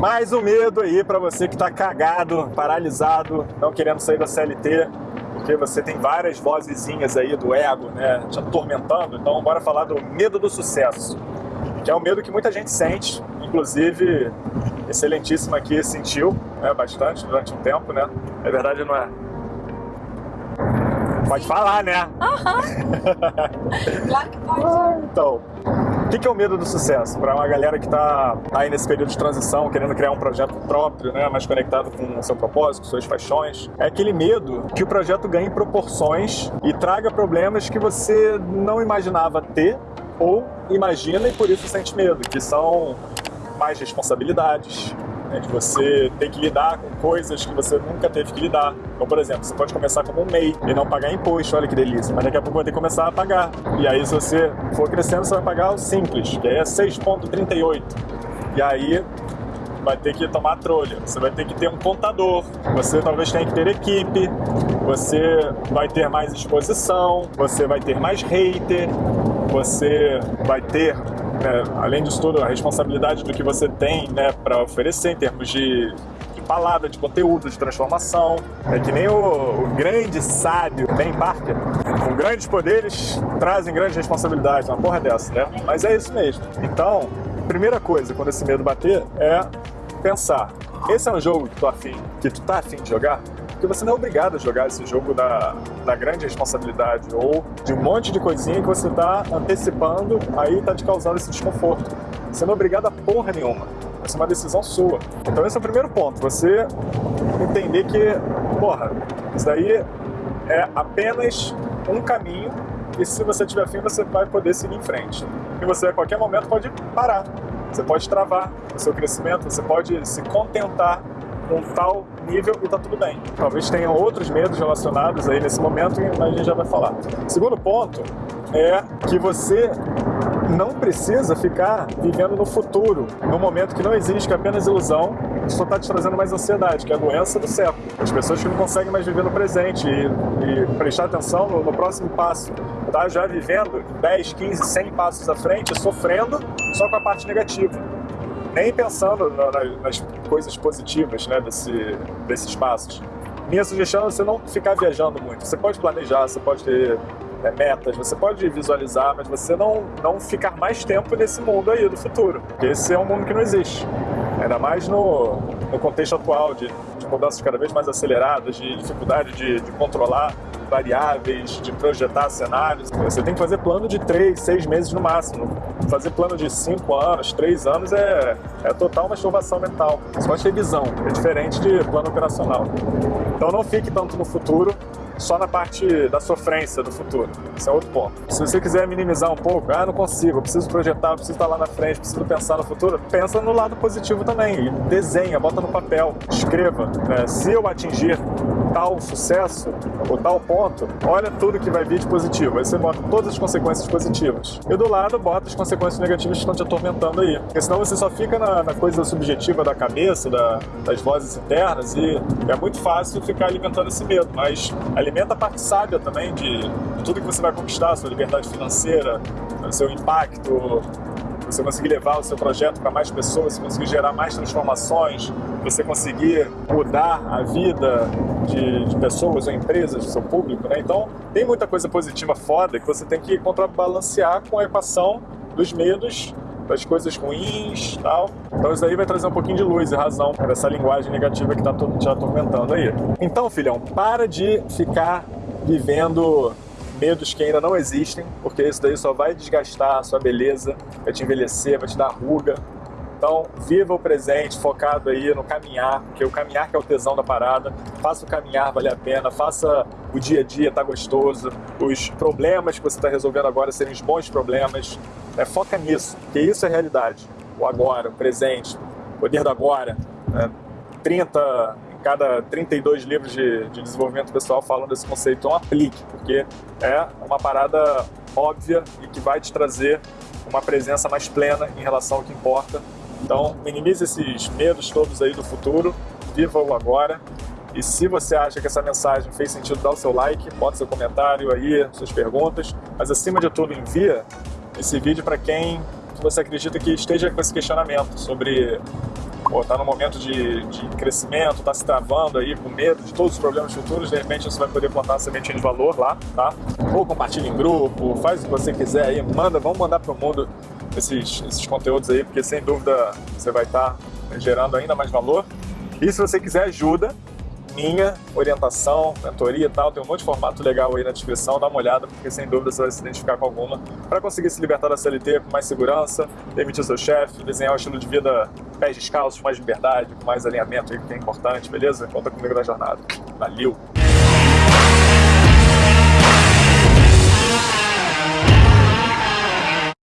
Mais um medo aí para você que tá cagado, paralisado, não querendo sair da CLT, porque você tem várias vozezinhas aí do ego, né, te atormentando. Então bora falar do medo do sucesso, que é um medo que muita gente sente, inclusive excelentíssima aqui sentiu né, bastante durante um tempo, né? É verdade, não é? Pode falar, né? Aham. claro que pode. Então, o que, que é o medo do sucesso? Para uma galera que está aí nesse período de transição, querendo criar um projeto próprio, né, mais conectado com o seu propósito, suas paixões, é aquele medo que o projeto ganhe proporções e traga problemas que você não imaginava ter ou imagina e por isso sente medo, que são mais responsabilidades, né, de você ter que lidar com coisas que você nunca teve que lidar. Então, por exemplo, você pode começar como um MEI e não pagar imposto, olha que delícia, mas daqui a pouco vai ter que começar a pagar. E aí, se você for crescendo, você vai pagar o simples, que é 6,38. E aí, vai ter que tomar trolha, você vai ter que ter um contador, você talvez tenha que ter equipe, você vai ter mais exposição, você vai ter mais hater, você vai ter né, além disso tudo, a responsabilidade do que você tem né, para oferecer em termos de, de, palavra, de conteúdo, de transformação. É que nem o, o grande sábio Ben Parker, com grandes poderes trazem grandes responsabilidades, uma porra dessa, né? Mas é isso mesmo. Então, primeira coisa, quando esse medo bater, é pensar, esse é um jogo que tu, afim, que tu tá afim de jogar? Porque você não é obrigado a jogar esse jogo da, da grande responsabilidade ou de um monte de coisinha que você está antecipando, aí está te causando esse desconforto. Você não é obrigado a porra nenhuma. Essa é uma decisão sua. Então esse é o primeiro ponto. Você entender que, porra, isso daí é apenas um caminho e se você tiver fim, você vai poder seguir em frente. E você a qualquer momento pode parar. Você pode travar o seu crescimento, você pode se contentar um tal nível e tá tudo bem. Talvez tenham outros medos relacionados aí nesse momento, mas a gente já vai falar. Segundo ponto é que você não precisa ficar vivendo no futuro, no momento que não existe, que é apenas ilusão, só está te trazendo mais ansiedade, que é a doença do século. As pessoas que não conseguem mais viver no presente e, e prestar atenção no, no, próximo passo, tá já vivendo 10, 15, 100 passos à frente, sofrendo só com a parte negativa nem pensando nas coisas positivas né, desse, desses passos. Minha sugestão é você não ficar viajando muito. Você pode planejar, você pode ter é, metas, você pode visualizar, mas você não, não ficar mais tempo nesse mundo aí do futuro. Porque esse é um mundo que não existe. Ainda mais no, no contexto atual de, de mudanças cada vez mais aceleradas, de dificuldade de, de controlar variáveis, de projetar cenários. Você tem que fazer plano de três, seis meses no máximo. Fazer plano de cinco anos, três anos é, é total masturbação mental. Pode ter visão, é diferente de plano operacional. Então não fique tanto no futuro, só na parte da sofrência do futuro. Esse é outro ponto. Se você quiser minimizar um pouco, ah, não consigo, preciso projetar, preciso estar lá na frente, preciso pensar no futuro, pensa no lado positivo também. Desenha, bota no papel, escreva. Né? Se eu atingir tal sucesso ou tal ponto, olha tudo que vai vir de positivo. Aí você bota todas as consequências positivas. E do lado, bota as consequências negativas que estão te atormentando aí. Porque senão você só fica na, na coisa subjetiva da cabeça, da, das vozes internas, e é muito fácil ficar alimentando esse medo. Mas alimenta a parte sábia também de, de tudo que você vai conquistar, sua liberdade financeira, seu impacto, você conseguir levar o seu projeto para mais pessoas, você conseguir gerar mais transformações, você conseguir mudar a vida de, de pessoas ou empresas, do seu público, né? Então, tem muita coisa positiva foda que você tem que contrabalancear com a equação dos medos das coisas ruins tal. Então isso aí vai trazer um pouquinho de luz e razão para essa linguagem negativa que está te atormentando aí. Então, filhão, para de ficar vivendo medos que ainda não existem, porque isso daí só vai desgastar a sua beleza, vai te envelhecer, vai te dar ruga. Então, viva o presente, focado aí no caminhar, porque o caminhar que é o tesão da parada. Faça o caminhar valer a pena, faça o dia a dia tá gostoso, os problemas que você está resolvendo agora serem os bons problemas. Né? Foca nisso, porque isso é realidade. O agora, o presente, o poder do agora. Né? 30, cada 32 livros de, de desenvolvimento pessoal falam desse conceito, então aplique, porque é uma parada óbvia e que vai te trazer uma presença mais plena em relação ao que importa. Então, minimize esses medos todos aí do futuro, viva o agora. E se você acha que essa mensagem fez sentido, dá o seu like, bota seu comentário aí, suas perguntas. Mas acima de tudo, envia esse vídeo para quem você acredita que esteja com esse questionamento sobre pô, tá no momento de, de crescimento, tá se travando aí com medo de todos os problemas futuros, de repente você vai poder plantar uma sementinha de valor lá, tá? Ou compartilha em grupo, faz o que você quiser aí, manda, vamos mandar pro mundo esses, esses conteúdos aí, porque sem dúvida você vai estar tá gerando ainda mais valor. E se você quiser ajuda, minha, orientação, mentoria e tal, tem um monte de formato legal aí na descrição, dá uma olhada, porque sem dúvida você vai se identificar com alguma, para conseguir se libertar da CLT com mais segurança, demitir seu chefe, desenhar um estilo de vida pés descalços, mais liberdade, com mais alinhamento aí que é importante, beleza? Conta comigo na jornada. Valeu!